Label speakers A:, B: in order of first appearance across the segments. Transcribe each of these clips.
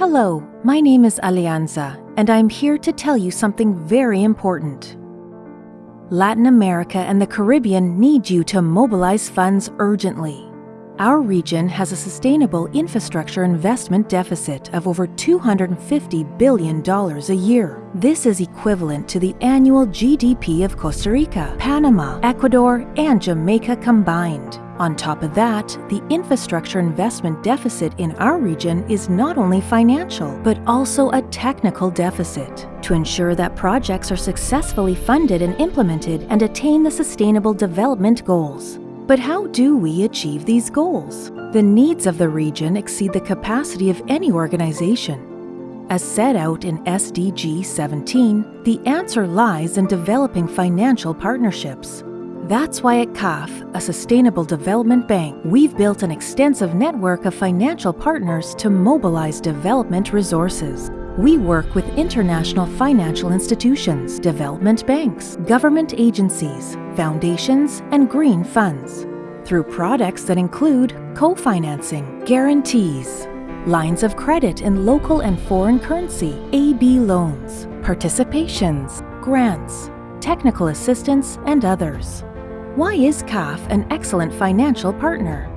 A: Hello, my name is Alianza, and I'm here to tell you something very important. Latin America and the Caribbean need you to mobilize funds urgently. Our region has a sustainable infrastructure investment deficit of over $250 billion a year. This is equivalent to the annual GDP of Costa Rica, Panama, Ecuador, and Jamaica combined. On top of that, the infrastructure investment deficit in our region is not only financial, but also a technical deficit. To ensure that projects are successfully funded and implemented and attain the Sustainable Development Goals. But how do we achieve these goals? The needs of the region exceed the capacity of any organization. As set out in SDG 17, the answer lies in developing financial partnerships. That's why at CAF, a sustainable development bank, we've built an extensive network of financial partners to mobilize development resources. We work with international financial institutions, development banks, government agencies, foundations, and green funds through products that include co-financing, guarantees, lines of credit in local and foreign currency, AB loans, participations, grants, technical assistance, and others. Why is CAF an excellent financial partner?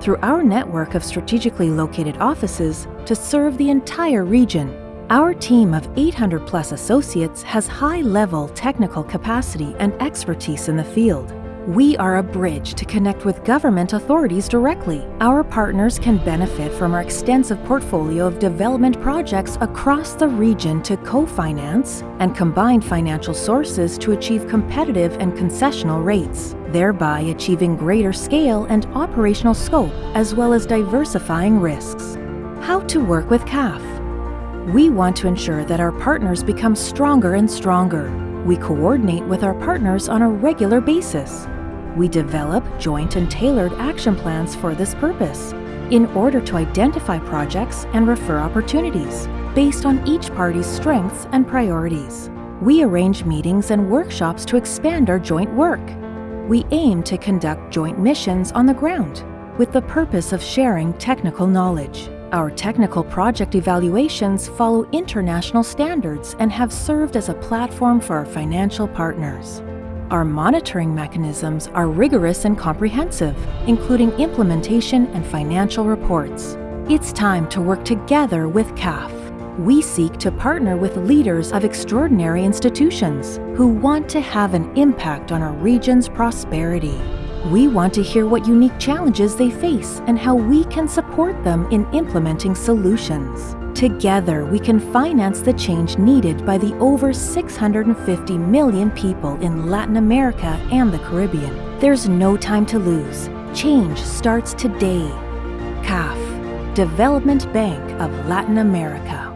A: Through our network of strategically located offices to serve the entire region, our team of 800 plus associates has high-level technical capacity and expertise in the field. We are a bridge to connect with government authorities directly. Our partners can benefit from our extensive portfolio of development projects across the region to co-finance and combine financial sources to achieve competitive and concessional rates, thereby achieving greater scale and operational scope as well as diversifying risks. How to work with CAF we want to ensure that our partners become stronger and stronger. We coordinate with our partners on a regular basis. We develop joint and tailored action plans for this purpose in order to identify projects and refer opportunities based on each party's strengths and priorities. We arrange meetings and workshops to expand our joint work. We aim to conduct joint missions on the ground with the purpose of sharing technical knowledge. Our technical project evaluations follow international standards and have served as a platform for our financial partners. Our monitoring mechanisms are rigorous and comprehensive, including implementation and financial reports. It's time to work together with CAF. We seek to partner with leaders of extraordinary institutions who want to have an impact on our region's prosperity. We want to hear what unique challenges they face and how we can support them in implementing solutions. Together, we can finance the change needed by the over 650 million people in Latin America and the Caribbean. There's no time to lose. Change starts today. CAF, Development Bank of Latin America.